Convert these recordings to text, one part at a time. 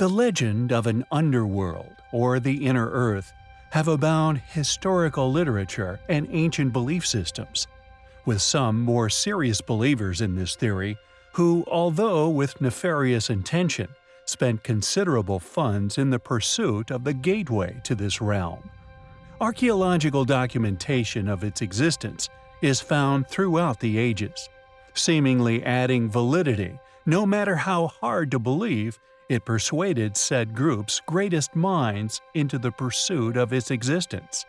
The legend of an underworld, or the inner earth, have abound historical literature and ancient belief systems, with some more serious believers in this theory who, although with nefarious intention, spent considerable funds in the pursuit of the gateway to this realm. Archaeological documentation of its existence is found throughout the ages, seemingly adding validity no matter how hard to believe it persuaded said group's greatest minds into the pursuit of its existence.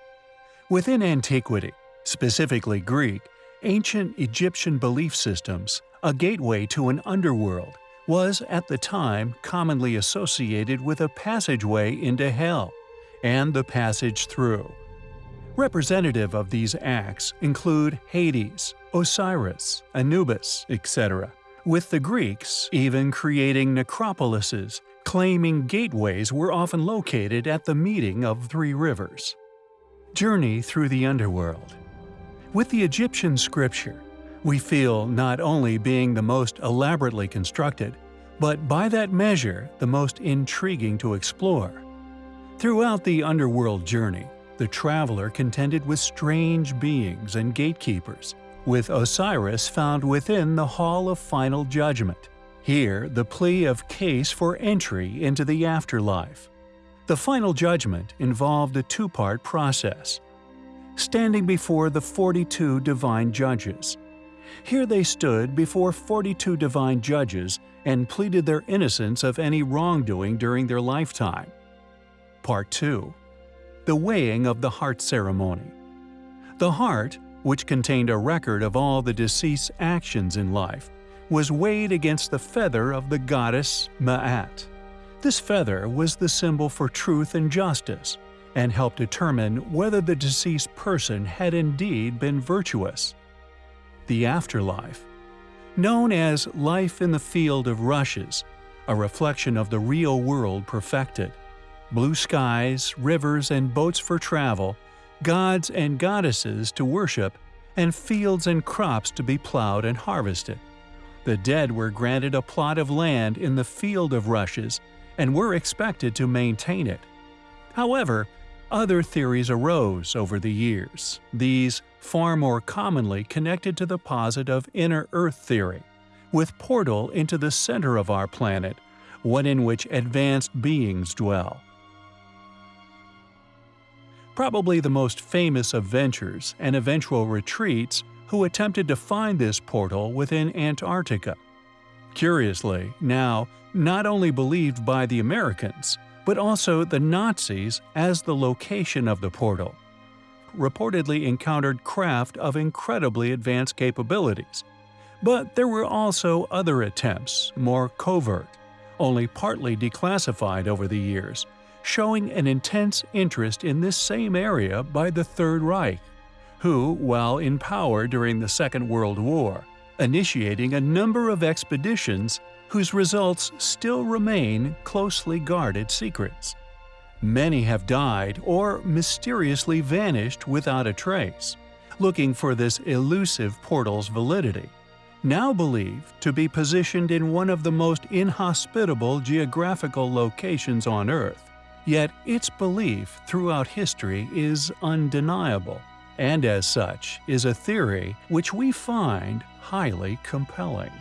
Within antiquity, specifically Greek, ancient Egyptian belief systems, a gateway to an underworld, was at the time commonly associated with a passageway into hell and the passage through. Representative of these acts include Hades, Osiris, Anubis, etc with the Greeks even creating necropolises, claiming gateways were often located at the meeting of three rivers. Journey through the underworld. With the Egyptian scripture, we feel not only being the most elaborately constructed, but by that measure the most intriguing to explore. Throughout the underworld journey, the traveler contended with strange beings and gatekeepers, with Osiris found within the Hall of Final Judgment. Here, the plea of case for entry into the afterlife. The Final Judgment involved a two-part process. Standing before the 42 divine judges. Here they stood before 42 divine judges and pleaded their innocence of any wrongdoing during their lifetime. Part 2 The Weighing of the Heart Ceremony The heart which contained a record of all the deceased's actions in life, was weighed against the feather of the goddess Ma'at. This feather was the symbol for truth and justice, and helped determine whether the deceased person had indeed been virtuous. The afterlife. Known as life in the field of rushes, a reflection of the real world perfected. Blue skies, rivers, and boats for travel gods and goddesses to worship, and fields and crops to be plowed and harvested. The dead were granted a plot of land in the field of rushes and were expected to maintain it. However, other theories arose over the years, these far more commonly connected to the posit of inner Earth theory, with portal into the center of our planet, one in which advanced beings dwell probably the most famous of ventures and eventual retreats who attempted to find this portal within Antarctica. Curiously, now not only believed by the Americans, but also the Nazis as the location of the portal. Reportedly encountered craft of incredibly advanced capabilities. But there were also other attempts, more covert, only partly declassified over the years, showing an intense interest in this same area by the Third Reich, who, while in power during the Second World War, initiating a number of expeditions whose results still remain closely guarded secrets. Many have died or mysteriously vanished without a trace, looking for this elusive portal's validity, now believed to be positioned in one of the most inhospitable geographical locations on Earth, Yet its belief throughout history is undeniable, and as such is a theory which we find highly compelling.